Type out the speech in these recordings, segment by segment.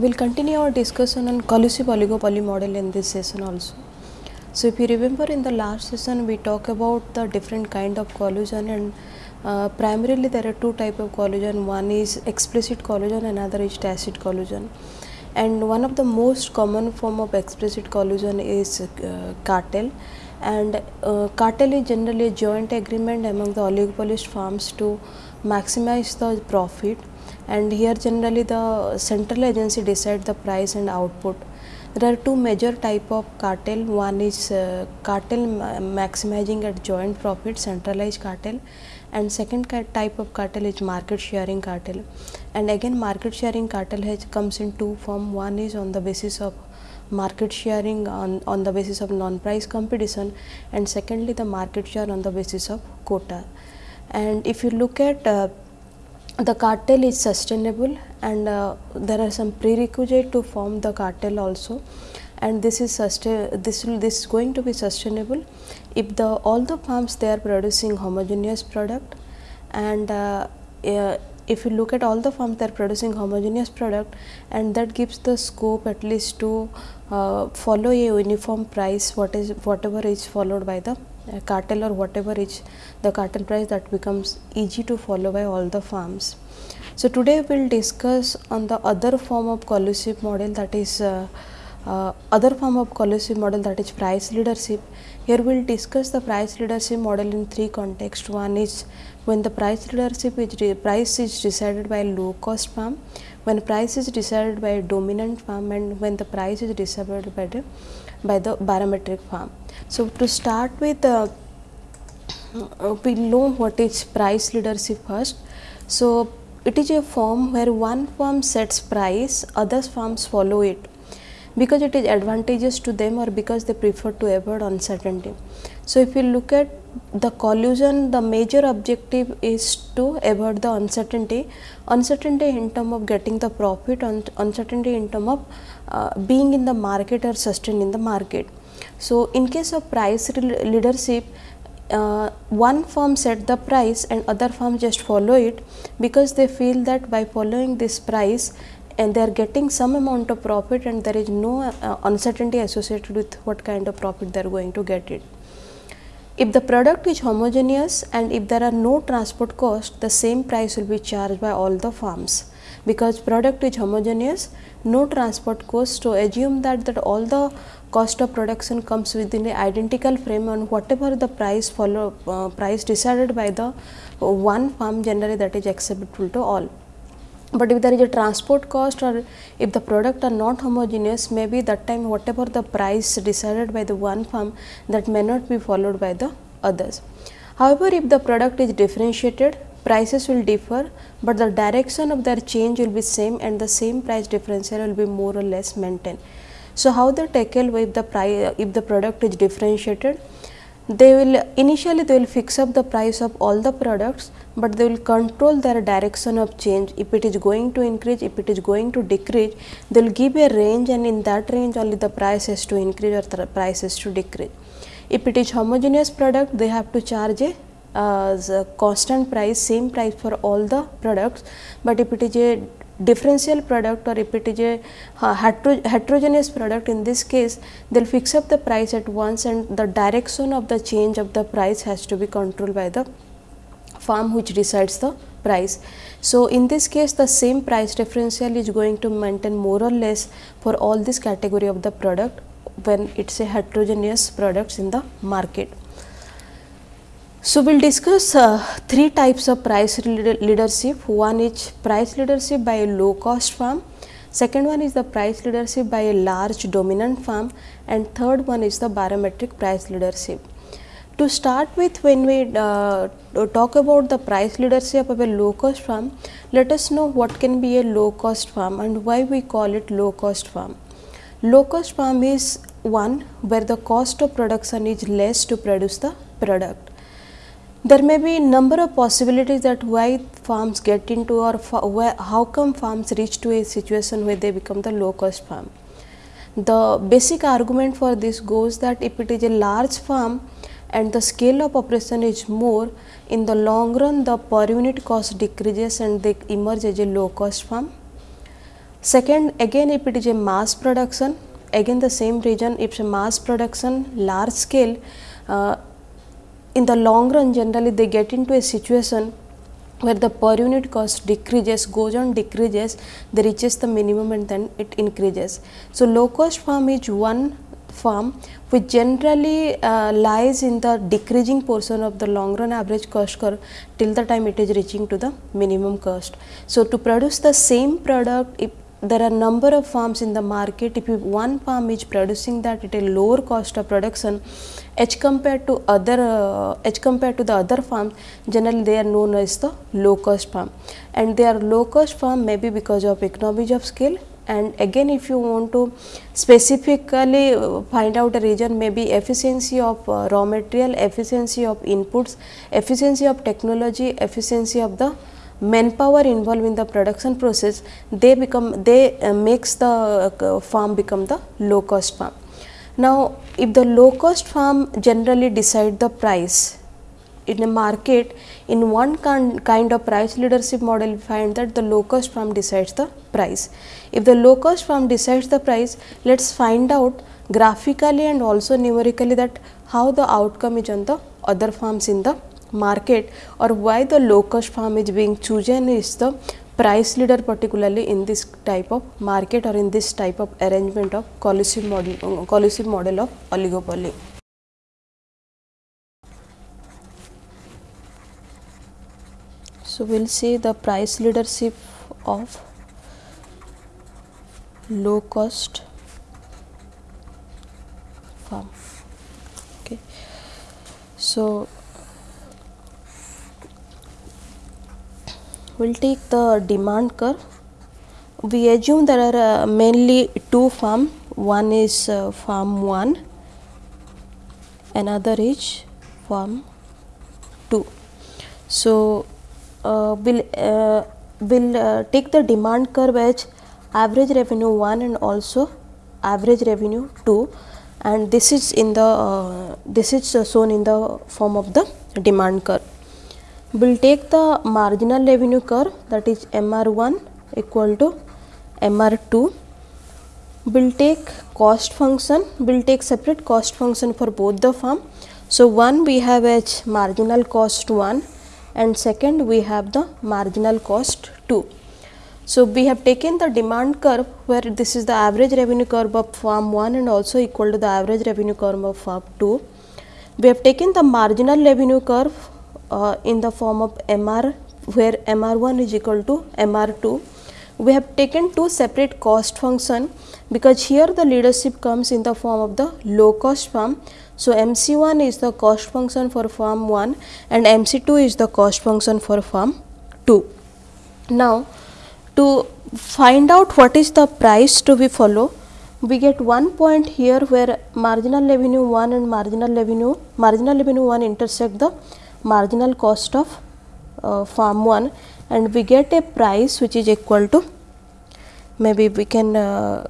we'll continue our discussion on collusive oligopoly model in this session also. So, if you remember in the last session we talked about the different kind of collusion and uh, primarily there are two type of collusion one is explicit collusion another is tacit collusion and one of the most common form of explicit collusion is uh, cartel. And uh, cartel is generally a joint agreement among the oligopolist firms to maximize the profit and here generally the central agency decide the price and output. There are two major type of cartel, one is uh, cartel ma maximizing at joint profit centralized cartel. And second type of cartel is market sharing cartel. And again market sharing cartel has comes in two form, one is on the basis of market sharing on, on the basis of non-price competition. And secondly the market share on the basis of quota. And if you look at uh, the cartel is sustainable and uh, there are some prerequisite to form the cartel also. And this is sustain this will this is going to be sustainable if the all the farms they are producing homogeneous product. And uh, uh, if you look at all the farms they are producing homogeneous product and that gives the scope at least to uh, follow a uniform price what is whatever is followed by the cartel or whatever is the cartel price that becomes easy to follow by all the farms. So, today we will discuss on the other form of collusive model that is uh, uh, other form of collusive model that is price leadership. Here we will discuss the price leadership model in three contexts. One is when the price leadership is price is decided by low cost farm, when price is decided by dominant farm and when the price is decided by the by the barometric farm. So, to start with uh, uh, we know what is price leadership first. So, it is a form where one firm sets price, other firms follow it because it is advantageous to them or because they prefer to avoid uncertainty. So, if you look at the collusion, the major objective is to avoid the uncertainty, uncertainty in term of getting the profit, uncertainty in term of uh, being in the market or sustain in the market. So, in case of price leadership, uh, one firm set the price and other firms just follow it because they feel that by following this price and they are getting some amount of profit and there is no uh, uncertainty associated with what kind of profit they are going to get it. If the product is homogeneous and if there are no transport cost, the same price will be charged by all the firms because product is homogeneous, no transport cost. So, assume that, that all the cost of production comes within a identical frame and whatever the price follow uh, price decided by the one farm generally that is acceptable to all. But if there is a transport cost or if the product are not homogeneous maybe that time whatever the price decided by the one farm that may not be followed by the others. However, if the product is differentiated prices will differ, but the direction of their change will be same and the same price differential will be more or less maintained. So, how they tackle if the price if the product is differentiated they will initially they will fix up the price of all the products, but they will control their direction of change if it is going to increase if it is going to decrease they will give a range and in that range only the price has to increase or the price has to decrease. If it is homogeneous product they have to charge a uh, constant price same price for all the products, but if it is a differential product or if it is a uh, hetero heterogeneous product in this case they will fix up the price at once and the direction of the change of the price has to be controlled by the farm which decides the price. So, in this case the same price differential is going to maintain more or less for all this category of the product when it is a heterogeneous products in the market. So, we will discuss uh, three types of price leadership. One is price leadership by a low cost firm, second one is the price leadership by a large dominant firm and third one is the barometric price leadership. To start with when we uh, talk about the price leadership of a low cost firm, let us know what can be a low cost firm and why we call it low cost firm. Low cost firm is one where the cost of production is less to produce the product there may be number of possibilities that why farms get into or where, how come farms reach to a situation where they become the low cost farm. The basic argument for this goes that if it is a large farm and the scale of operation is more, in the long run the per unit cost decreases and they emerge as a low cost farm. Second, again if it is a mass production, again the same region, if mass production, large scale, uh, in the long run generally they get into a situation where the per unit cost decreases, goes on decreases, they reaches the minimum and then it increases. So, low cost farm is one farm which generally uh, lies in the decreasing portion of the long run average cost curve till the time it is reaching to the minimum cost. So, to produce the same product if there are number of farms in the market if one farm is producing that at a lower cost of production as compared to other uh, as compared to the other farms generally they are known as the low cost farm. And they are low cost farm maybe because of economies of scale. And again if you want to specifically uh, find out a region maybe efficiency of uh, raw material efficiency of inputs efficiency of technology efficiency of the manpower involved in the production process they become they uh, makes the uh, farm become the low cost farm. Now if the low cost farm generally decide the price in a market in one kind of price leadership model we find that the low cost farm decides the price. If the low cost farm decides the price let us find out graphically and also numerically that how the outcome is on the other farms in the market or why the low cost farm is being chosen is the price leader particularly in this type of market or in this type of arrangement of collusive model, uh, collusive model of oligopoly. So, we will see the price leadership of low cost farm. Okay. So, we will take the demand curve. We assume there are uh, mainly two farm, one is uh, farm 1, another is farm 2. So, uh, we will will uh, take the demand curve as average revenue 1 and also average revenue 2 and this is in the uh, this is shown in the form of the demand curve we will take the marginal revenue curve that is MR1 equal to MR2. We will take cost function, we will take separate cost function for both the firm. So, one we have as marginal cost 1 and second we have the marginal cost 2. So, we have taken the demand curve where this is the average revenue curve of firm 1 and also equal to the average revenue curve of firm 2. We have taken the marginal revenue curve uh, in the form of MR where MR1 is equal to MR2. We have taken two separate cost function because here the leadership comes in the form of the low cost farm. So, MC1 is the cost function for farm 1 and MC2 is the cost function for farm 2. Now, to find out what is the price to be follow, we get one point here where marginal revenue 1 and marginal revenue marginal revenue 1 intersect the marginal cost of uh, farm 1 and we get a price which is equal to maybe we can uh,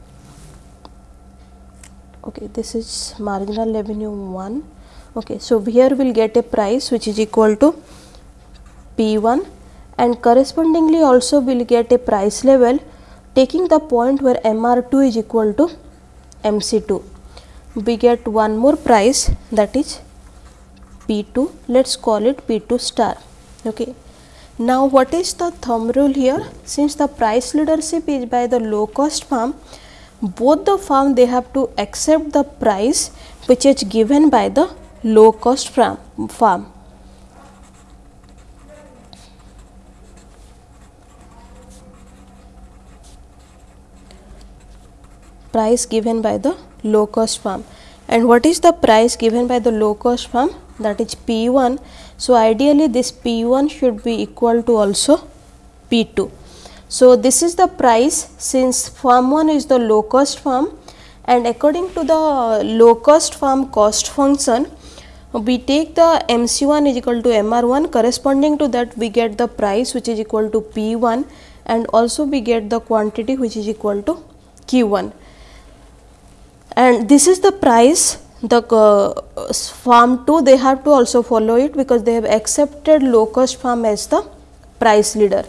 okay this is marginal revenue 1 okay so here we'll get a price which is equal to p1 and correspondingly also we'll get a price level taking the point where mr2 is equal to mc2 we get one more price that is P2 let us call it P2 star okay. Now what is the thumb rule here since the price leadership is by the low cost farm both the farm they have to accept the price which is given by the low cost farm. farm. price given by the low cost farm and what is the price given by the low cost farm that is P1. So, ideally this P1 should be equal to also P2. So, this is the price since farm 1 is the low cost farm and according to the low cost farm cost function we take the MC1 is equal to MR1 corresponding to that we get the price which is equal to P1 and also we get the quantity which is equal to Q1 and this is the price the uh, farm 2 they have to also follow it because they have accepted low cost farm as the price leader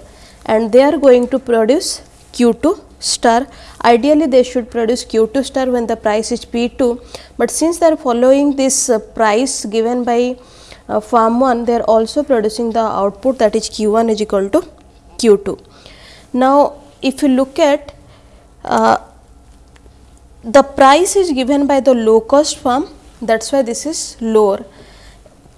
and they are going to produce Q2 star. Ideally they should produce Q2 star when the price is P2, but since they are following this uh, price given by uh, farm 1 they are also producing the output that is Q1 is equal to Q2. Now, if you look at uh, the price is given by the low cost farm that is why this is lower.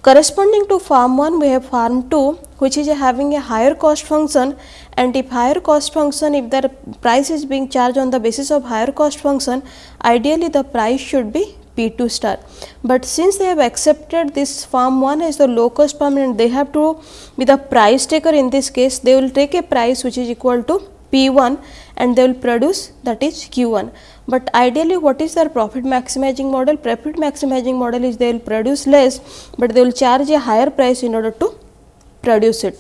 Corresponding to farm 1 we have farm 2 which is having a higher cost function and if higher cost function if the price is being charged on the basis of higher cost function ideally the price should be P2 star. But since they have accepted this farm 1 as the low cost farm and they have to be the price taker in this case they will take a price which is equal to P1 and they will produce that is Q1. But ideally what is their profit maximizing model? Profit maximizing model is they will produce less but they will charge a higher price in order to produce it.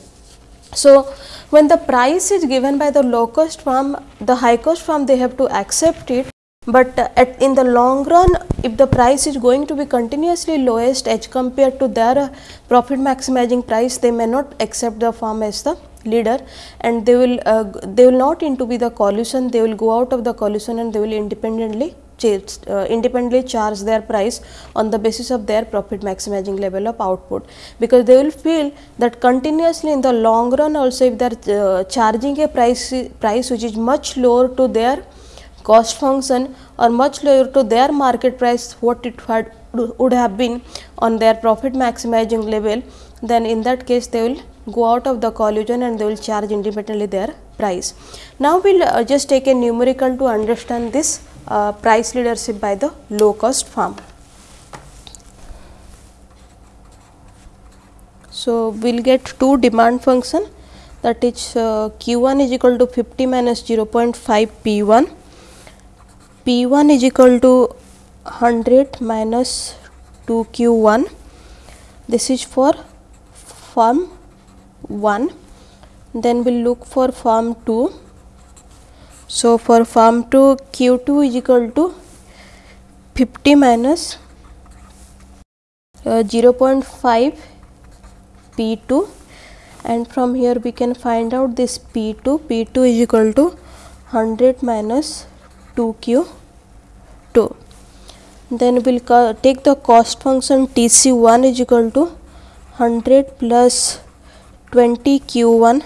So, when the price is given by the low cost farm, the high cost farm they have to accept it but uh, at in the long run if the price is going to be continuously lowest as compared to their uh, profit maximizing price they may not accept the farm as the leader and they will uh, they will not into be the collusion they will go out of the collusion and they will independently uh, independently charge their price on the basis of their profit maximizing level of output. Because they will feel that continuously in the long run also if they are uh, charging a price price which is much lower to their cost function or much lower to their market price what it had would have been on their profit maximizing level then in that case they will go out of the collusion and they will charge independently their price. Now, we will uh, just take a numerical to understand this uh, price leadership by the low cost farm. So, we will get two demand function that is uh, Q1 is equal to 50 minus 0.5 P1 P1 is equal to 100 minus 2 Q1 this is for farm 1 then we will look for farm 2 so for farm 2 Q2 is equal to 50 minus, uh, 0.5 P2 and from here we can find out this P2 P2 is equal to 100 minus 2q2 then we will take the cost function tc1 is equal to 100 plus 20 q1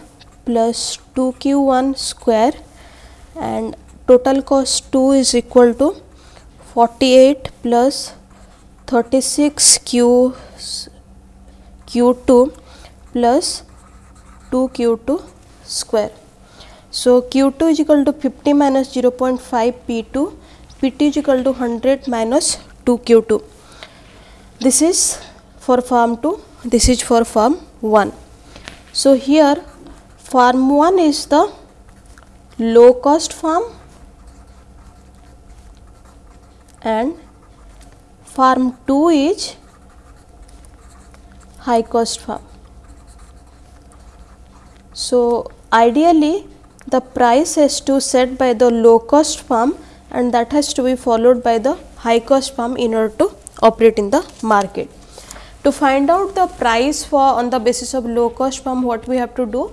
plus 2 q1 square and total cost 2 is equal to 48 plus 36 q q2 plus 2 q2 square so, Q2 is equal to 50 minus 0.5 P2, P2 is equal to 100 minus 2 Q2. This is for farm 2, this is for farm 1. So, here farm 1 is the low cost farm and farm 2 is high cost farm. So, ideally the price has to set by the low cost farm and that has to be followed by the high cost farm in order to operate in the market. To find out the price for on the basis of low cost farm what we have to do?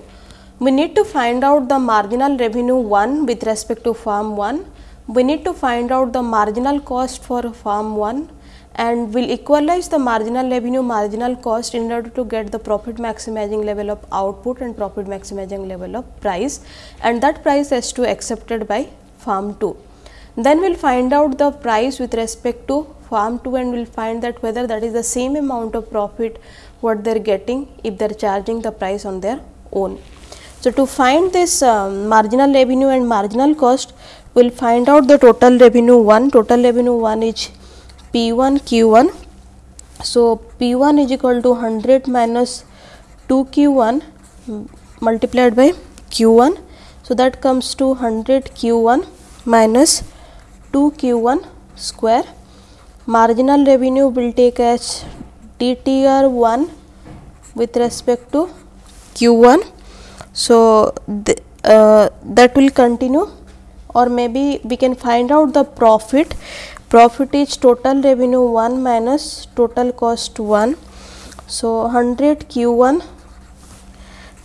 We need to find out the marginal revenue 1 with respect to farm 1. We need to find out the marginal cost for farm 1 and we will equalize the marginal revenue marginal cost in order to get the profit maximizing level of output and profit maximizing level of price and that price has to accepted by farm 2. Then we will find out the price with respect to farm 2 and we will find that whether that is the same amount of profit what they are getting if they are charging the price on their own. So, to find this um, marginal revenue and marginal cost we will find out the total revenue 1, total revenue 1 is P1 Q1. So, P1 is equal to 100 minus 2 Q1 multiplied by Q1. So, that comes to 100 Q1 minus 2 Q1 square. Marginal revenue will take as DTR 1 with respect to Q1. So, uh, that will continue or maybe we can find out the profit profit is total revenue 1 minus total cost 1. So, 100 q1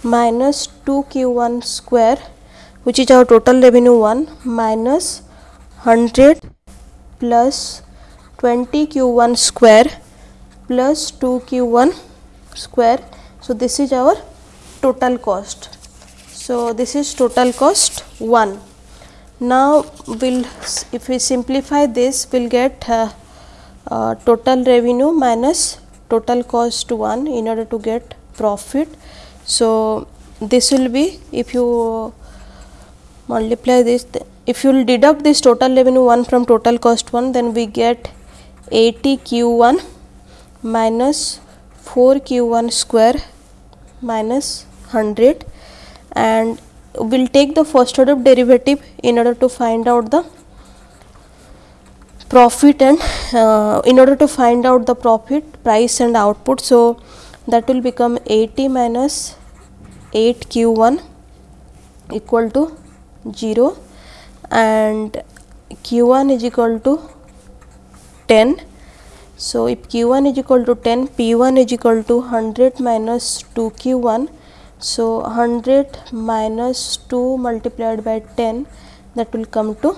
minus 2 q1 square which is our total revenue 1 minus 100 plus 20 q1 square plus 2 q1 square. So, this is our total cost. So, this is total cost 1. Now, we will if we simplify this we will get uh, uh, total revenue minus total cost 1 in order to get profit. So, this will be if you multiply this if you will deduct this total revenue 1 from total cost 1 then we get 80 q 1 minus 4 q 1 square minus 100 and we will take the first order derivative in order to find out the profit and uh, in order to find out the profit price and output. So, that will become 80 minus 8 q 1 equal to 0 and q 1 is equal to 10. So, if q 1 is equal to 10 p 1 is equal to 100 minus 2 q 1. So, 100 minus 2 multiplied by 10 that will come to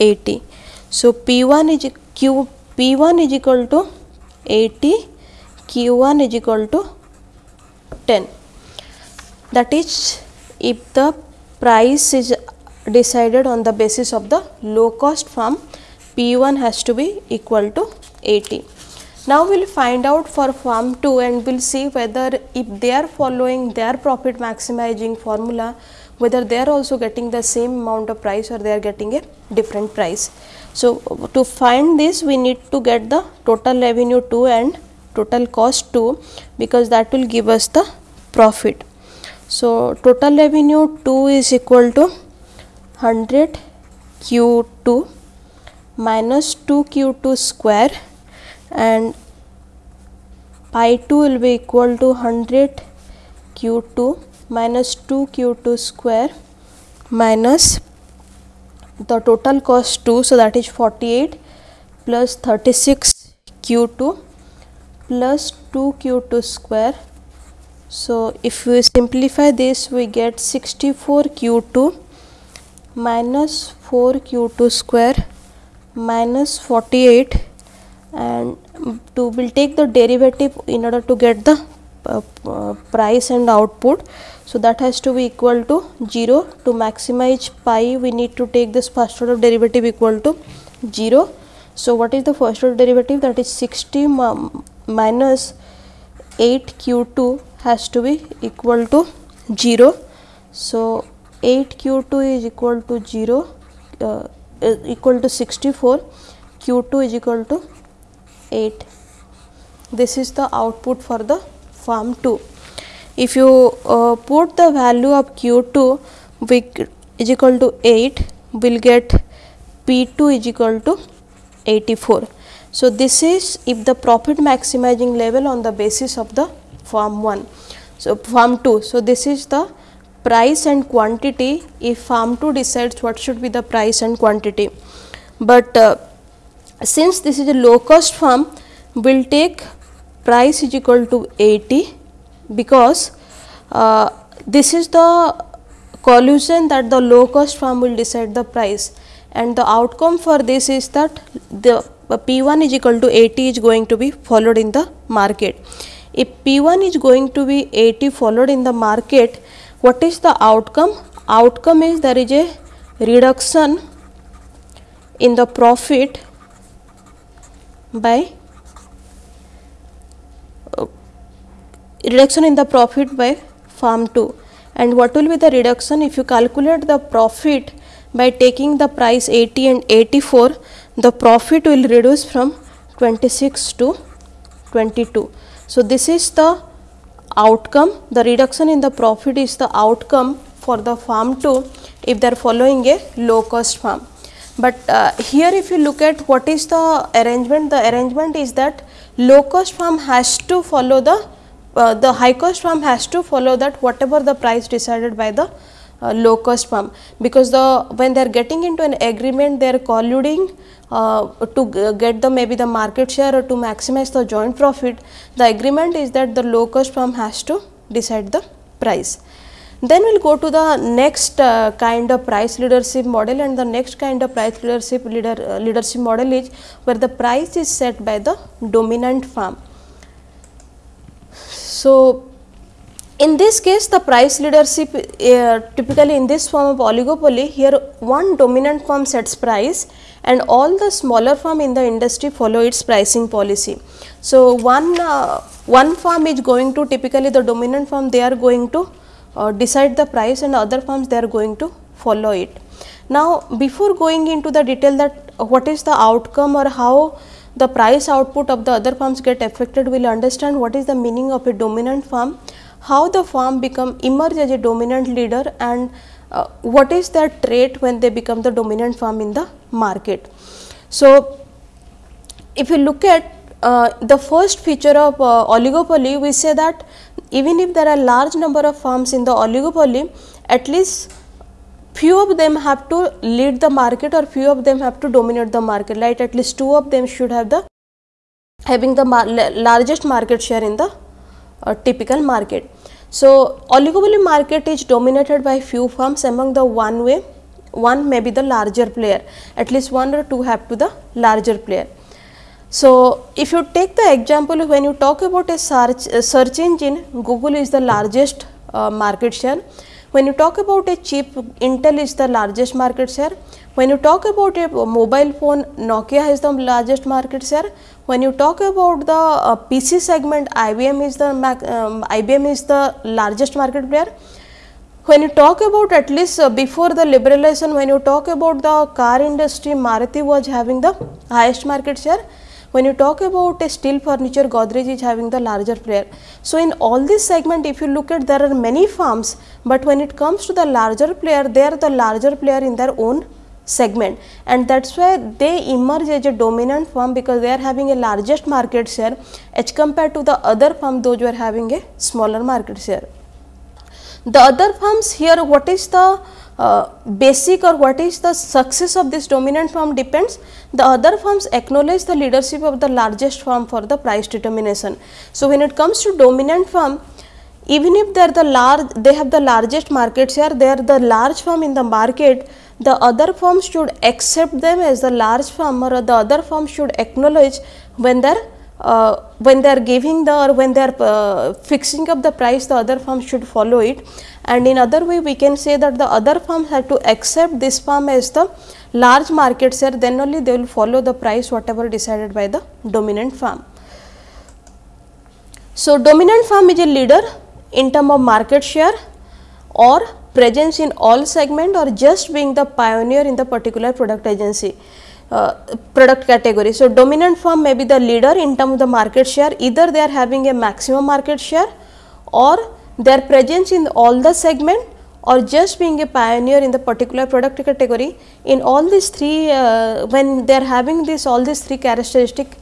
80. So, P 1 is Q P 1 is equal to 80, Q 1 is equal to 10. That is if the price is decided on the basis of the low cost farm P 1 has to be equal to 80. Now, we will find out for farm 2 and we will see whether if they are following their profit maximizing formula whether they are also getting the same amount of price or they are getting a different price. So, to find this we need to get the total revenue 2 and total cost 2 because that will give us the profit. So, total revenue 2 is equal to 100 q 2 minus 2 q 2 square and pi 2 will be equal to 100 q 2 minus 2 q 2 square minus the total cost 2 so that is 48 plus 36 q2 plus 2 q2 square. So if we simplify this we get 64 q2 minus 4 q2 square minus 48 and to will take the derivative in order to get the uh, uh, price and output so, that has to be equal to 0 to maximize pi we need to take this first order derivative equal to 0. So, what is the first order derivative that is 60 minus 8 q 2 has to be equal to 0. So, 8 q 2 is equal to 0 uh, equal to 64 q 2 is equal to 8. This is the output for the farm 2 if you uh, put the value of q2 is equal to 8 we will get p2 is equal to 84. So, this is if the profit maximizing level on the basis of the farm 1. So, farm 2. So, this is the price and quantity if farm 2 decides what should be the price and quantity. But uh, since this is a low cost farm we will take price is equal to 80 because uh, this is the collusion that the low cost farm will decide the price and the outcome for this is that the P 1 is equal to 80 is going to be followed in the market. If P 1 is going to be 80 followed in the market, what is the outcome? Outcome is there is a reduction in the profit by uh, reduction in the profit by farm 2 and what will be the reduction if you calculate the profit by taking the price 80 and 84 the profit will reduce from 26 to 22. So, this is the outcome the reduction in the profit is the outcome for the farm 2 if they are following a low cost farm. But uh, here if you look at what is the arrangement the arrangement is that low cost farm has to follow the uh, the high cost farm has to follow that whatever the price decided by the uh, low cost firm because the when they are getting into an agreement they are colluding uh, to get the maybe the market share or to maximize the joint profit the agreement is that the low cost firm has to decide the price. Then we will go to the next uh, kind of price leadership model and the next kind of price leadership leader, uh, leadership model is where the price is set by the dominant firm. So, in this case the price leadership uh, typically in this form of oligopoly here one dominant firm sets price and all the smaller firm in the industry follow its pricing policy. So, one uh, one firm is going to typically the dominant firm they are going to uh, decide the price and other firms they are going to follow it. Now, before going into the detail that what is the outcome or how the price output of the other firms get affected, we will understand what is the meaning of a dominant firm, how the firm become emerge as a dominant leader and uh, what is their trait when they become the dominant firm in the market. So, if you look at uh, the first feature of uh, oligopoly, we say that even if there are large number of firms in the oligopoly, at least few of them have to lead the market or few of them have to dominate the market, right? At least two of them should have the having the mar largest market share in the uh, typical market. So, oligopoly market is dominated by few firms among the one way, one may be the larger player, at least one or two have to the larger player. So, if you take the example when you talk about a search, a search engine, Google is the largest uh, market share. When you talk about a chip, Intel is the largest market share. When you talk about a mobile phone, Nokia has the largest market share. When you talk about the uh, PC segment, IBM is the um, IBM is the largest market player. When you talk about at least uh, before the liberalization, when you talk about the car industry, Maruti was having the highest market share. When you talk about a steel furniture, Godrej is having the larger player. So, in all this segment if you look at there are many firms, but when it comes to the larger player, they are the larger player in their own segment and that is why they emerge as a dominant firm because they are having a largest market share as compared to the other firm those who are having a smaller market share. The other firms here what is the uh, basic or what is the success of this dominant firm depends the other firms acknowledge the leadership of the largest firm for the price determination. So, when it comes to dominant firm even if they are the large they have the largest market share they are the large firm in the market the other firms should accept them as the large firm or the other firm should acknowledge when they are uh, when they are giving the or when they are uh, fixing up the price the other firm should follow it and in other way we can say that the other firms have to accept this firm as the large market share then only they will follow the price whatever decided by the dominant firm. So, dominant firm is a leader in term of market share or presence in all segment or just being the pioneer in the particular product agency uh, product category. So, dominant firm may be the leader in terms of the market share either they are having a maximum market share or their presence in all the segment or just being a pioneer in the particular product category in all these three uh, when they are having this all these three characteristic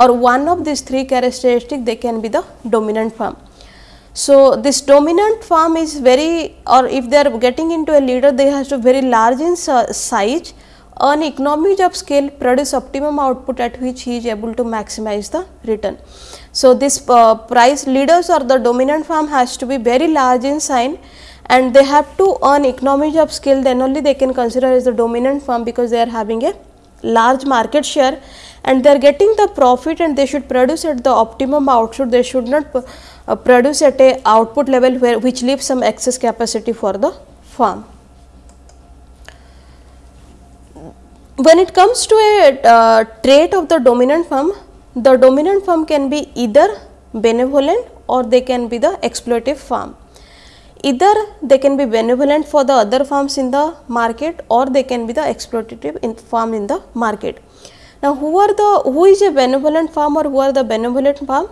or one of these three characteristic they can be the dominant firm. So, this dominant firm is very or if they are getting into a leader they have to very large in size earn economies of scale produce optimum output at which he is able to maximize the return. So, this uh, price leaders or the dominant firm has to be very large in size and they have to earn economies of scale then only they can consider as the dominant firm because they are having a large market share and they are getting the profit and they should produce at the optimum output they should not produce at a output level where which leaves some excess capacity for the firm. When it comes to a uh, trait of the dominant firm, the dominant firm can be either benevolent or they can be the exploitative firm. Either they can be benevolent for the other firms in the market or they can be the exploitative in firm in the market. Now, who are the who is a benevolent firm or who are the benevolent firm?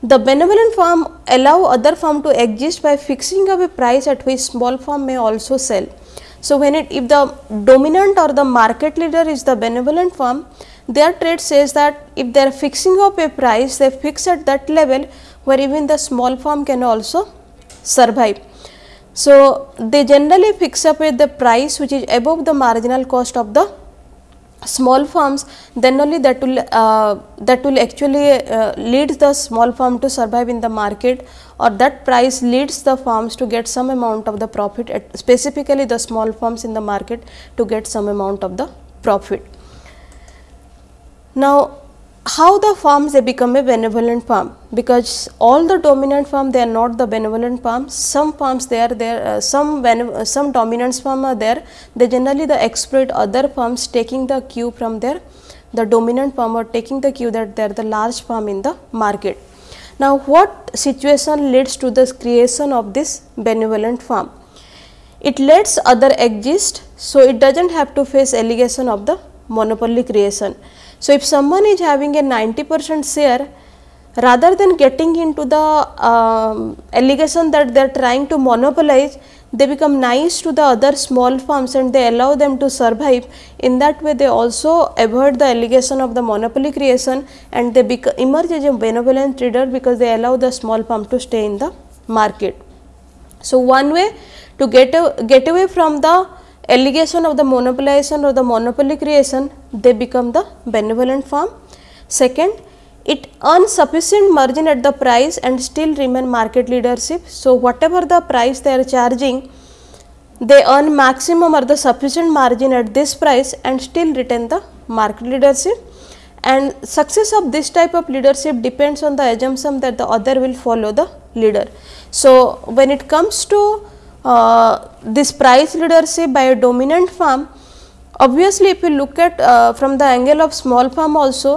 The benevolent firm allow other firm to exist by fixing up a price at which small firm may also sell. So, when it if the dominant or the market leader is the benevolent firm, their trade says that if they are fixing up a price, they fix at that level where even the small firm can also survive. So, they generally fix up with the price which is above the marginal cost of the small farms then only that will uh, that will actually uh, lead the small farm to survive in the market or that price leads the farms to get some amount of the profit at specifically the small farms in the market to get some amount of the profit. Now, how the farms they become a benevolent farm. Because all the dominant farm they are not the benevolent farms some farms they are there uh, some uh, some dominant farm are there. They generally the exploit other farms taking the cue from there. The dominant farm or taking the cue that they are the large farm in the market. Now what situation leads to the creation of this benevolent farm? It lets other exist so it doesn't have to face allegation of the monopoly creation so, if someone is having a 90 percent share rather than getting into the um, allegation that they are trying to monopolize, they become nice to the other small farms and they allow them to survive. In that way, they also avoid the allegation of the monopoly creation and they emerge as a benevolent trader because they allow the small farm to stay in the market. So, one way to get, get away from the allegation of the monopolization or the monopoly creation, they become the benevolent farm. Second, it earns sufficient margin at the price and still remain market leadership. So, whatever the price they are charging, they earn maximum or the sufficient margin at this price and still retain the market leadership. And success of this type of leadership depends on the assumption that the other will follow the leader. So, when it comes to uh, this price leadership by a dominant firm. obviously if you look at uh, from the angle of small farm also,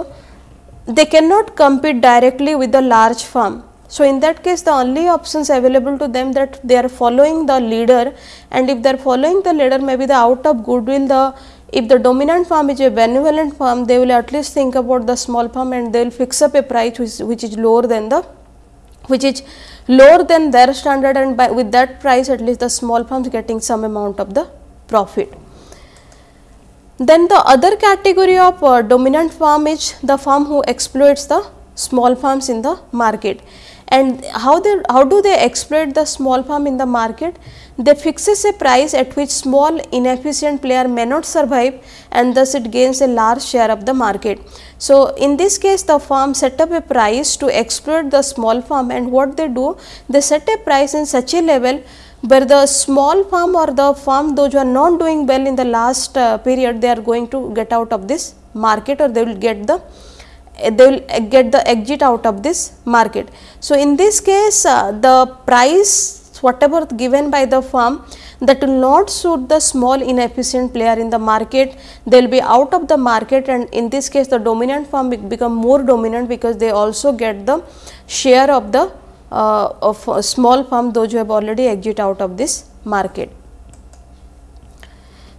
they cannot compete directly with the large farm. So, in that case the only options available to them that they are following the leader and if they are following the leader maybe the out of goodwill the if the dominant farm is a benevolent farm they will at least think about the small farm and they will fix up a price which, which is lower than the which is lower than their standard and by with that price at least the small farms getting some amount of the profit. Then the other category of uh, dominant farm is the farm who exploits the small farms in the market and how they how do they exploit the small farm in the market they fixes a price at which small inefficient player may not survive and thus it gains a large share of the market. So, in this case the firm set up a price to exploit the small farm and what they do they set a price in such a level where the small farm or the farm those who are not doing well in the last uh, period they are going to get out of this market or they will get the they will get the exit out of this market. So, in this case uh, the price whatever given by the firm that will not suit the small inefficient player in the market, they will be out of the market and in this case the dominant firm become more dominant because they also get the share of the uh, of small firm those who have already exit out of this market.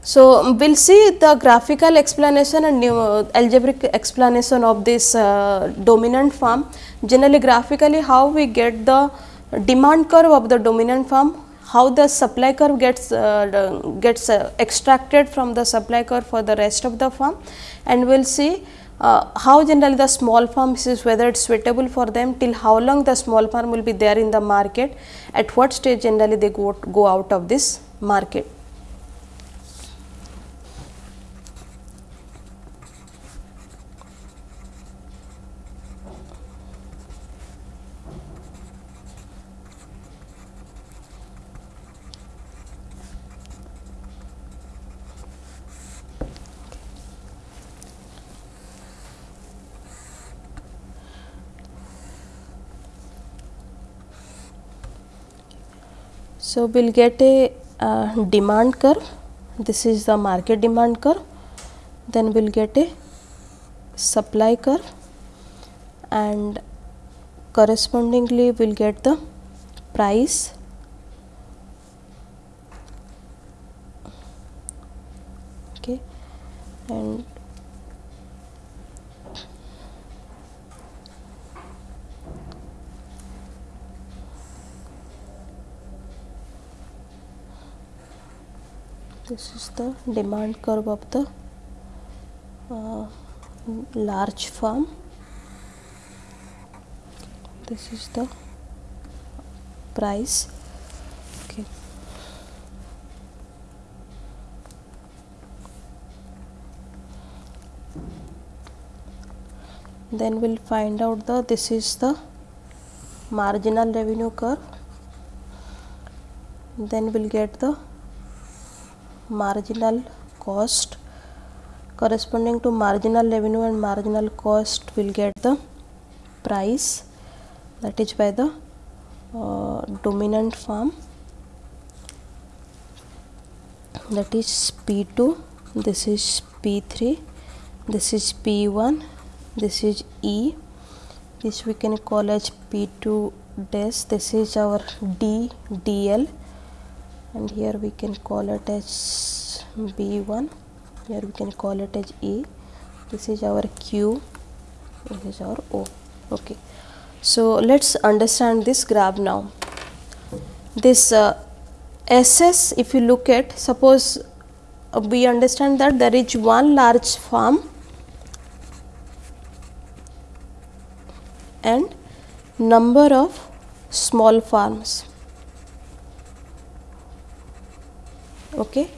So, we will see the graphical explanation and uh, algebraic explanation of this uh, dominant firm. Generally graphically how we get the demand curve of the dominant firm, how the supply curve gets uh, gets uh, extracted from the supply curve for the rest of the firm and we will see uh, how generally the small firms is whether it is suitable for them till how long the small firm will be there in the market at what stage generally they go, go out of this market. So, we will get a uh, demand curve, this is the market demand curve, then we will get a supply curve. And correspondingly we will get the price. Okay. And this is the demand curve of the uh, large farm. this is the price okay. Then we'll find out the this is the marginal revenue curve. Then we'll get the marginal cost. Corresponding to marginal revenue and marginal cost will get the price that is by the uh, dominant firm that is P2 this is P3 this is P1 this is E. This we can call as P2 dash this is our D DL and here we can call it as B1 here we can call it as E this is our Q. This is our O. Okay. So let's understand this graph now. This uh, SS if you look at suppose uh, we understand that there is one large farm and number of small farms okay?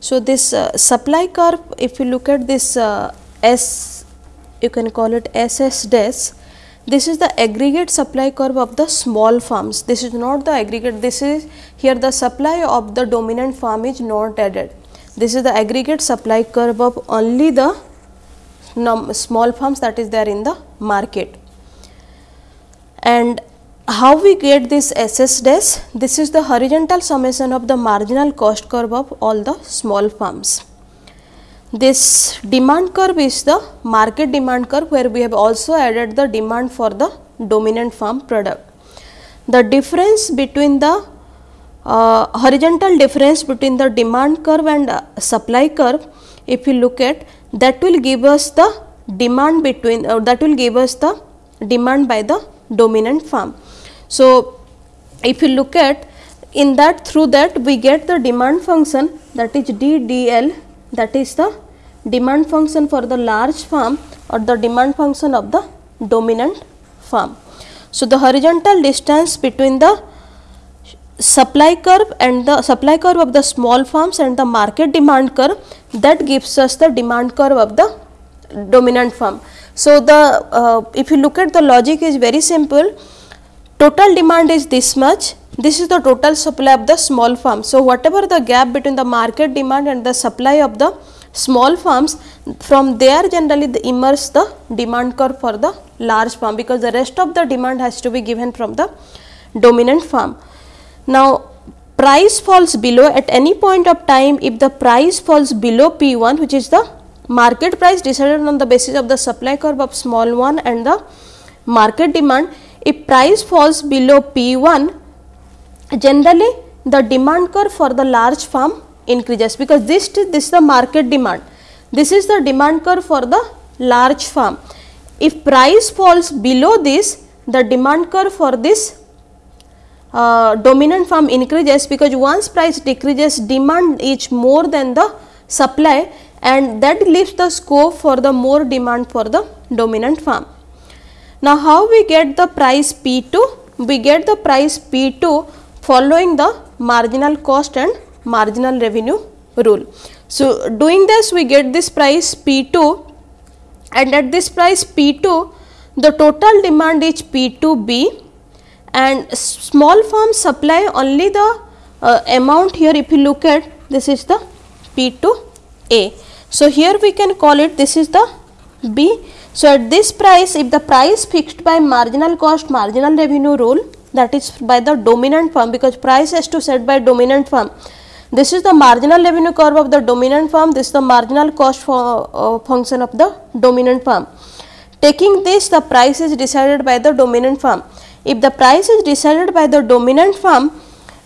So this uh, supply curve if you look at this uh, s you can call it ss dash this is the aggregate supply curve of the small farms. This is not the aggregate this is here the supply of the dominant farm is not added. This is the aggregate supply curve of only the small farms that is there in the market. And how we get this SS dash? This is the horizontal summation of the marginal cost curve of all the small farms. This demand curve is the market demand curve where we have also added the demand for the dominant farm product. The difference between the uh, horizontal difference between the demand curve and uh, supply curve if you look at that will give us the demand between uh, that will give us the demand by the dominant farm. So, if you look at in that through that we get the demand function that is DDL that is the demand function for the large farm or the demand function of the dominant farm. So, the horizontal distance between the supply curve and the supply curve of the small farms and the market demand curve that gives us the demand curve of the dominant farm. So, the uh, if you look at the logic is very simple total demand is this much this is the total supply of the small farm. So, whatever the gap between the market demand and the supply of the small farms from there generally the emerge the demand curve for the large farm because the rest of the demand has to be given from the dominant farm. Now, price falls below at any point of time if the price falls below P1 which is the market price decided on the basis of the supply curve of small one and the market demand if price falls below P1 generally the demand curve for the large farm increases because this, this is the market demand this is the demand curve for the large farm if price falls below this the demand curve for this uh, dominant farm increases because once price decreases demand is more than the supply and that leaves the scope for the more demand for the dominant farm. Now, how we get the price P2? We get the price P2 following the marginal cost and marginal revenue rule. So, doing this we get this price P2 and at this price P2 the total demand is P2B and small farms supply only the uh, amount here if you look at this is the P2A so, here we can call it this is the B. So, at this price if the price fixed by marginal cost marginal revenue rule that is by the dominant firm because price has to set by dominant firm. This is the marginal revenue curve of the dominant firm, this is the marginal cost for, uh, function of the dominant firm. Taking this the price is decided by the dominant firm. If the price is decided by the dominant firm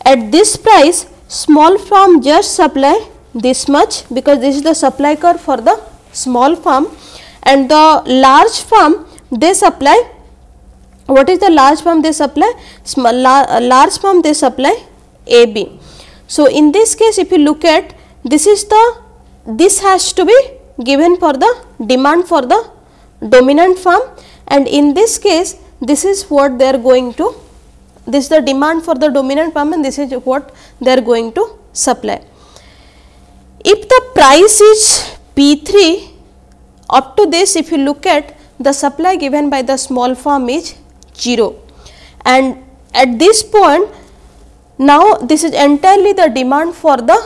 at this price small firm just supply this much because this is the supply curve for the small farm and the large firm they supply what is the large firm they supply small uh, large farm they supply AB. So, in this case if you look at this is the this has to be given for the demand for the dominant firm and in this case this is what they are going to this is the demand for the dominant firm and this is what they are going to supply. If the price is P3 up to this if you look at the supply given by the small farm is 0 and at this point now this is entirely the demand for the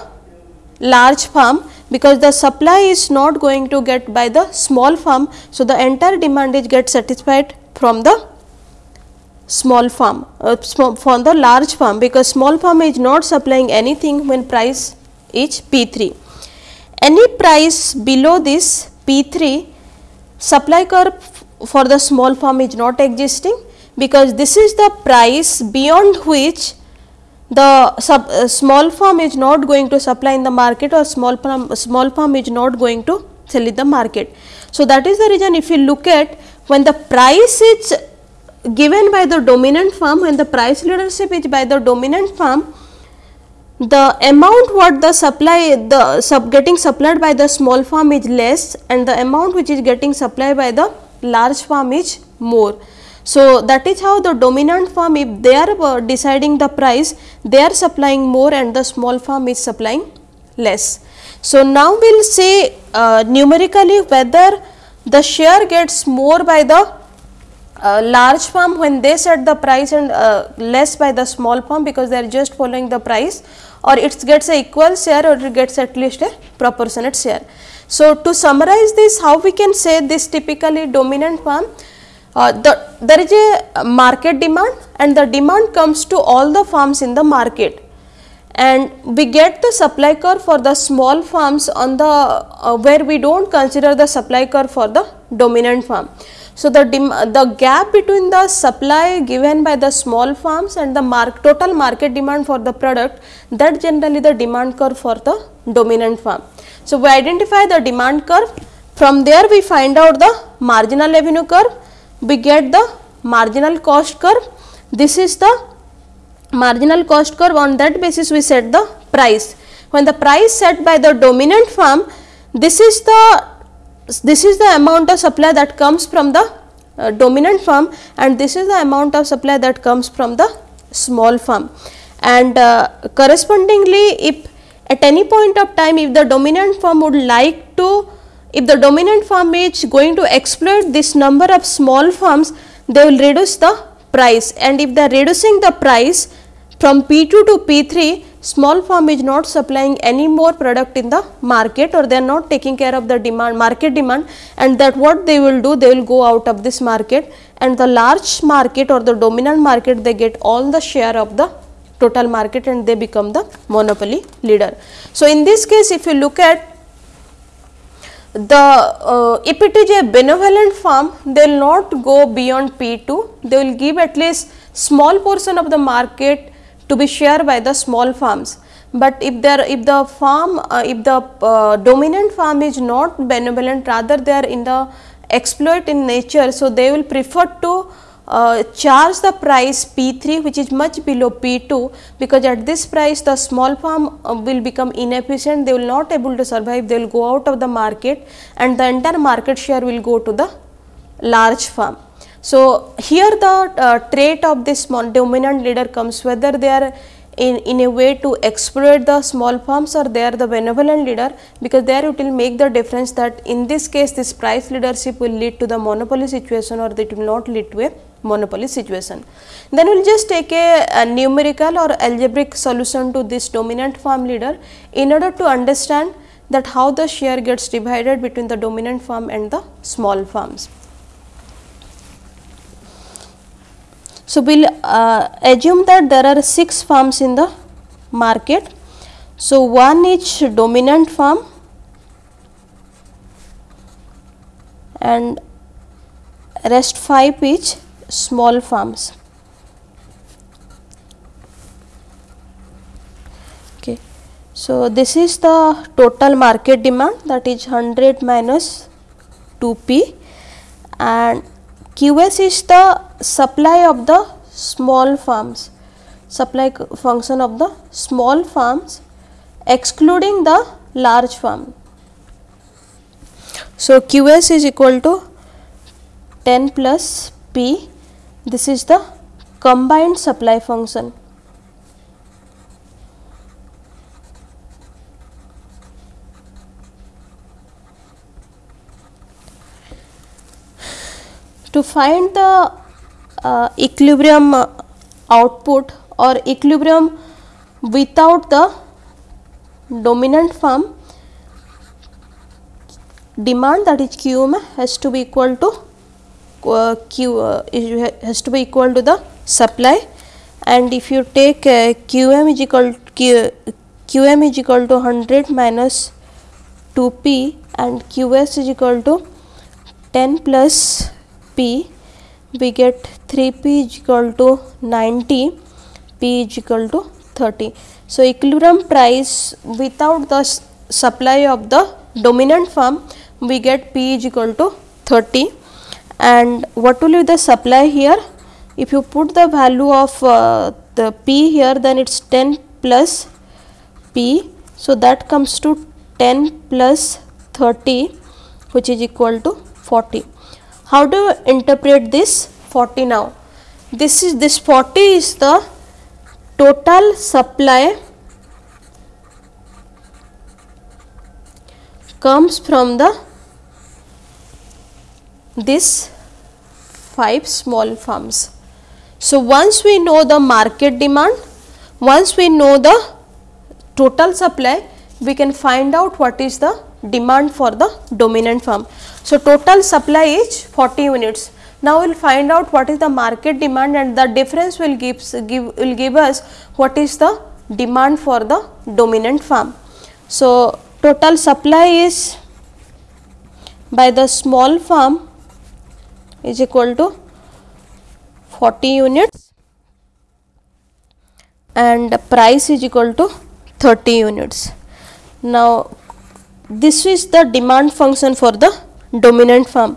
large farm because the supply is not going to get by the small farm. So, the entire demand is get satisfied from the small farm uh, small, from the large farm because small farm is not supplying anything when price is P3. Any price below this P3 supply curve for the small farm is not existing because this is the price beyond which the sub, uh, small farm is not going to supply in the market or small farm, small farm is not going to sell in the market. So, that is the reason if you look at when the price is given by the dominant farm, when the price leadership is by the dominant farm, the amount what the supply the sub getting supplied by the small farm is less and the amount which is getting supplied by the large farm is more. So, that is how the dominant farm if they are uh, deciding the price they are supplying more and the small farm is supplying less. So, now we will say uh, numerically whether the share gets more by the uh, large farm when they set the price and uh, less by the small farm because they are just following the price or it gets a equal share or it gets at least a proportionate share. So, to summarize this how we can say this typically dominant farm uh, the, there is a market demand and the demand comes to all the farms in the market and we get the supply curve for the small farms on the uh, where we do not consider the supply curve for the dominant farm. So, the, the gap between the supply given by the small farms and the mark, total market demand for the product that generally the demand curve for the dominant farm. So, we identify the demand curve from there we find out the marginal revenue curve we get the marginal cost curve. This is the marginal cost curve on that basis we set the price. When the price set by the dominant firm, this is the this is the amount of supply that comes from the uh, dominant firm and this is the amount of supply that comes from the small firm. And uh, correspondingly, if at any point of time if the dominant firm would like to if the dominant farm is going to exploit this number of small farms, they will reduce the price and if they are reducing the price from P2 to P3, small farm is not supplying any more product in the market or they are not taking care of the demand market demand and that what they will do they will go out of this market and the large market or the dominant market they get all the share of the total market and they become the monopoly leader. So, in this case if you look at the uh, if it is a benevolent farm they will not go beyond P2 they will give at least small portion of the market to be shared by the small farms. But if there if the farm uh, if the uh, dominant farm is not benevolent rather they are in the exploit in nature. So, they will prefer to uh, charge the price P3 which is much below P2 because at this price the small farm uh, will become inefficient they will not able to survive they will go out of the market and the entire market share will go to the large farm. So, here the uh, trait of this dominant leader comes whether they are in, in a way to exploit the small firms or they are the benevolent leader because there it will make the difference that in this case this price leadership will lead to the monopoly situation or it will not lead to a monopoly situation. Then we will just take a, a, numerical or algebraic solution to this dominant firm leader in order to understand that how the share gets divided between the dominant firm and the small farms. So, we will uh, assume that there are 6 farms in the market. So, one is dominant farm and rest 5 is small farms. Okay. So, this is the total market demand that is 100 minus 2p and QS is the supply of the small farms, supply function of the small farms excluding the large farm. So, QS is equal to 10 plus P this is the combined supply function. To find the uh, equilibrium output or equilibrium without the dominant firm demand that is QM has to be equal to uh, Q uh, has to be equal to the supply. And if you take uh, QM is equal Q, QM is equal to 100 minus 2P and QS is equal to 10 plus P we get 3P is equal to 90 P is equal to 30. So, equilibrium price without the supply of the dominant firm we get P is equal to 30 and what will be the supply here if you put the value of uh, the P here then it is 10 plus P. So, that comes to 10 plus 30 which is equal to 40. How do you interpret this 40 now? This is this 40 is the total supply comes from the this 5 small firms. So, once we know the market demand, once we know the total supply, we can find out what is the demand for the dominant firm. So, total supply is 40 units. Now, we will find out what is the market demand and the difference will give, give will give us what is the demand for the dominant farm. So, total supply is by the small farm is equal to 40 units and price is equal to 30 units. Now, this is the demand function for the dominant firm.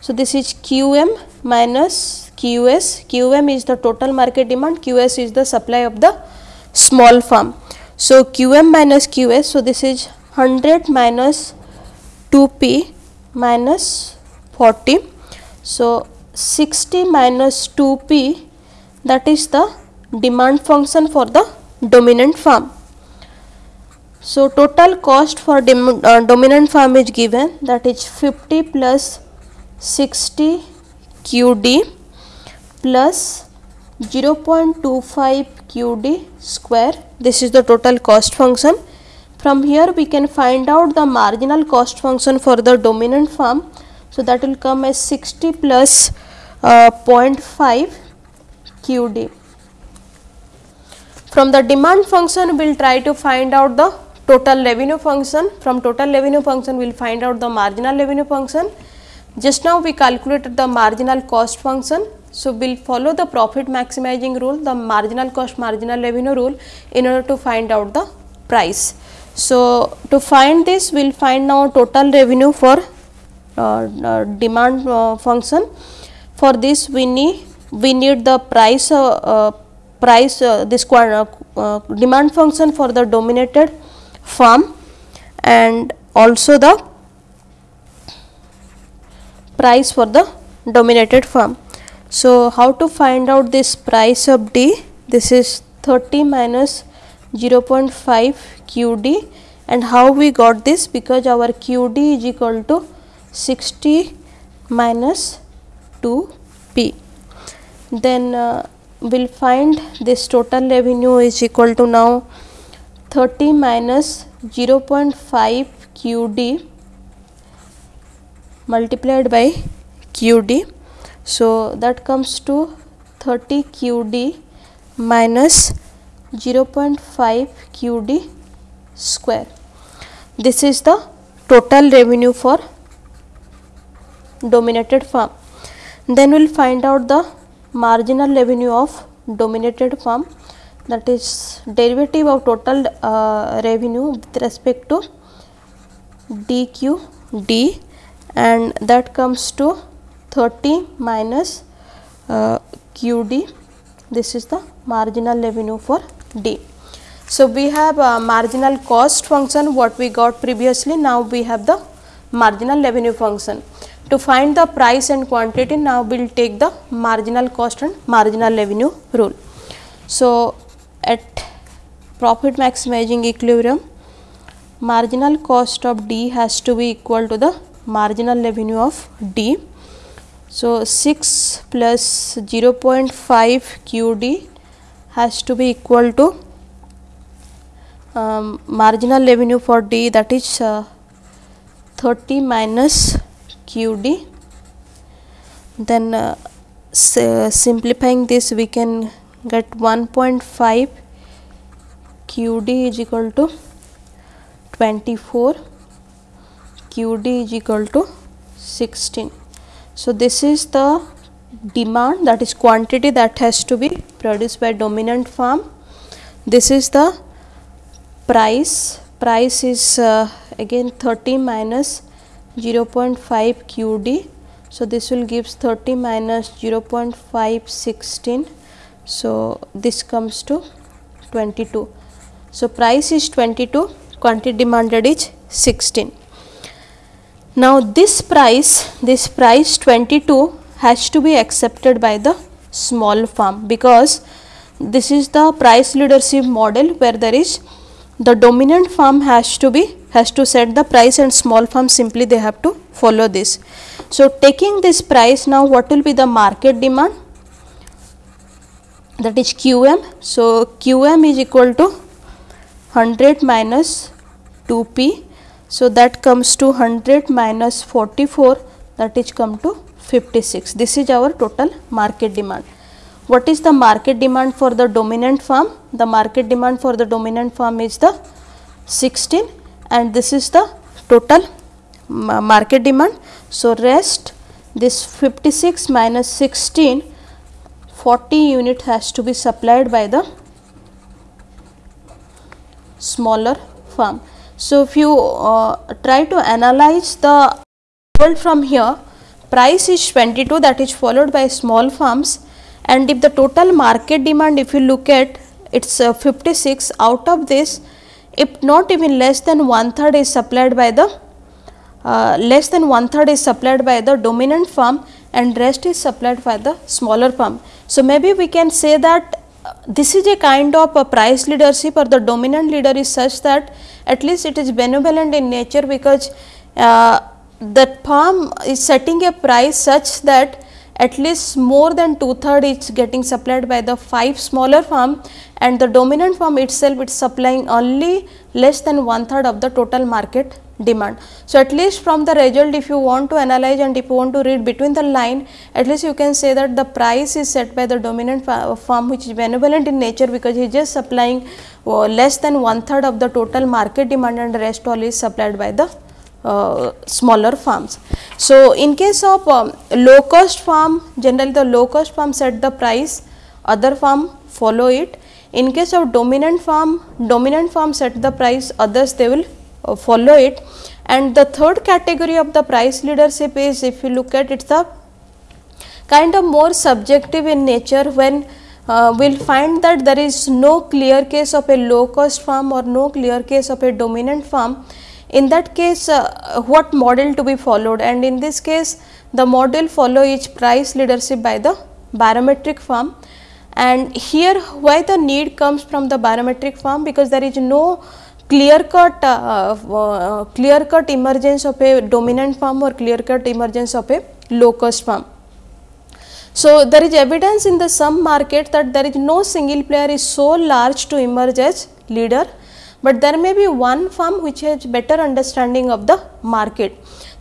So, this is QM minus QS, QM is the total market demand, QS is the supply of the small firm. So, QM minus QS, so this is 100 minus 2P minus 40 so, 60 minus 2p that is the demand function for the dominant firm. So, total cost for uh, dominant firm is given that is 50 plus 60 QD plus 0.25 QD square this is the total cost function. From here we can find out the marginal cost function for the dominant firm so, that will come as 60 plus, uh, 0.5 QD. From the demand function we will try to find out the total revenue function. From total revenue function we will find out the marginal revenue function. Just now we calculated the marginal cost function. So, we will follow the profit maximizing rule, the marginal cost marginal revenue rule in order to find out the price. So, to find this we will find now total revenue for uh, uh, demand uh, function. For this we need we need the price price this demand function for the dominated firm and also the price for the dominated firm. So, how to find out this price of D? This is 30 minus 0.5 QD and how we got this because our QD is equal to 60 minus 2 p. Then uh, we will find this total revenue is equal to now 30 minus 0.5 QD multiplied by QD. So, that comes to 30 QD minus 0.5 QD square. This is the total revenue for dominated firm. Then we will find out the marginal revenue of dominated firm that is derivative of total uh, revenue with respect to dqd and that comes to 30 minus uh, qd this is the marginal revenue for d. So, we have a marginal cost function what we got previously now we have the marginal revenue function. To find the price and quantity now we will take the marginal cost and marginal revenue rule. So, at profit maximizing equilibrium marginal cost of D has to be equal to the marginal revenue of D. So, 6 plus 0.5 QD has to be equal to um, marginal revenue for D that is uh, 30 minus QD. Then uh, simplifying this we can get 1.5 QD is equal to 24 QD is equal to 16. So, this is the demand that is quantity that has to be produced by dominant farm. This is the price, price is uh, again 30 minus 0.5 QD. So, this will gives 30 minus 0.516. So, this comes to 22. So, price is 22, quantity demanded is 16. Now, this price, this price 22 has to be accepted by the small farm because this is the price leadership model where there is the dominant farm has to be has to set the price and small farm simply they have to follow this. So, taking this price now what will be the market demand that is QM. So, QM is equal to 100 minus 2P so, that comes to 100 minus 44 that is come to 56. This is our total market demand. What is the market demand for the dominant farm? The market demand for the dominant farm is the 16 and this is the total market demand. So, rest this 56 minus 16 40 unit has to be supplied by the smaller farm. So, if you uh, try to analyze the result from here, price is 22 that is followed by small farms and if the total market demand if you look at it is uh, 56 out of this if not even less than one third is supplied by the uh, less than one third is supplied by the dominant farm and rest is supplied by the smaller farm. So, maybe we can say that uh, this is a kind of a price leadership or the dominant leader is such that at least it is benevolent in nature because uh, that farm is setting a price such that at least more than two third is getting supplied by the five smaller farm and the dominant farm itself is supplying only less than one third of the total market demand. So, at least from the result if you want to analyze and if you want to read between the line at least you can say that the price is set by the dominant farm which is benevolent in nature because he is just supplying uh, less than one third of the total market demand and the rest all is supplied by the uh, smaller farms. So, in case of um, low cost farm generally the low cost farm set the price other farm follow it. In case of dominant farm dominant farm set the price others they will uh, follow it. And the third category of the price leadership is if you look at it the kind of more subjective in nature when uh, we will find that there is no clear case of a low cost farm or no clear case of a dominant farm. In that case uh, what model to be followed? And in this case the model follow each price leadership by the barometric farm and here why the need comes from the barometric farm because there is no clear cut uh, uh, clear cut emergence of a dominant farm or clear cut emergence of a low cost farm. So, there is evidence in the some market that there is no single player is so large to emerge as leader, but there may be one firm which has better understanding of the market.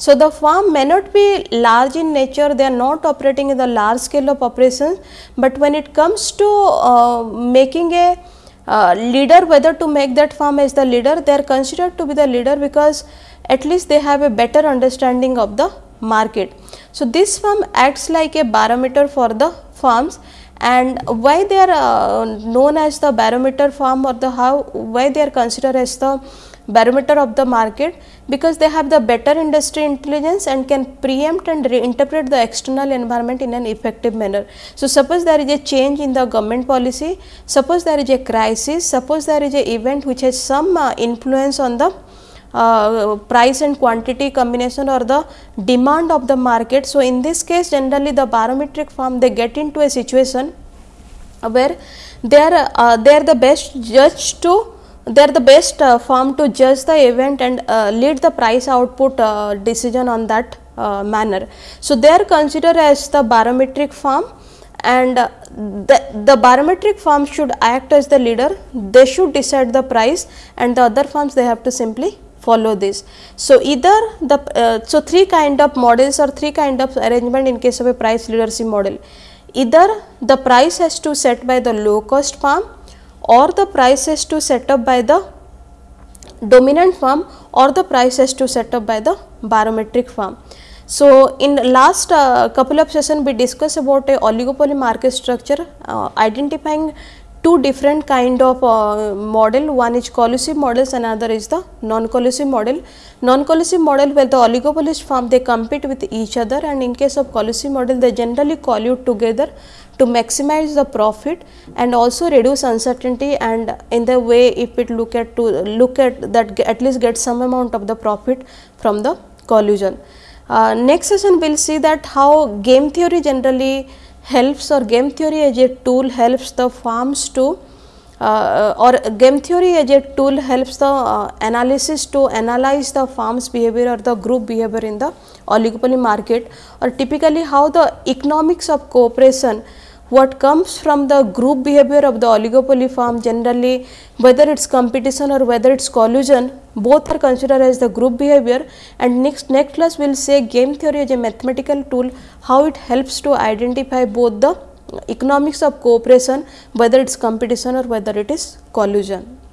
So, the firm may not be large in nature, they are not operating in the large scale of operations, but when it comes to uh, making a uh, leader whether to make that farm as the leader they are considered to be the leader because at least they have a better understanding of the market. So, this firm acts like a barometer for the farms. And why they are uh, known as the barometer farm or the how why they are considered as the barometer of the market because they have the better industry intelligence and can preempt and reinterpret the external environment in an effective manner. So, suppose there is a change in the government policy, suppose there is a crisis, suppose there is a event which has some uh, influence on the uh, price and quantity combination or the demand of the market. So, in this case generally the barometric firm they get into a situation where they are, uh, they are the best judge to they are the best uh, firm to judge the event and uh, lead the price output uh, decision on that uh, manner. So, they are considered as the barometric firm and uh, the, the barometric firm should act as the leader, they should decide the price and the other firms they have to simply follow this. So, either the, uh, so three kind of models or three kind of arrangement in case of a price leadership model. Either the price has to set by the low cost firm or the prices to set up by the dominant firm or the prices to set up by the barometric firm. So, in last uh, couple of session we discussed about a oligopoly market structure uh, identifying two different kind of uh, model one is collusive models another is the non collusive model. Non collusive model where the oligopolist firm they compete with each other and in case of collusive model they generally collude together to maximize the profit and also reduce uncertainty and in the way if it look at to look at that at least get some amount of the profit from the collusion. Uh, next session we will see that how game theory generally helps or game theory as a tool helps the firms to uh, or game theory as a tool helps the uh, analysis to analyze the firm's behavior or the group behavior in the oligopoly market or typically how the economics of cooperation what comes from the group behavior of the oligopoly firm generally whether it is competition or whether it is collusion both are considered as the group behavior and next next class we will say game theory as a mathematical tool how it helps to identify both the economics of cooperation whether it is competition or whether it is collusion.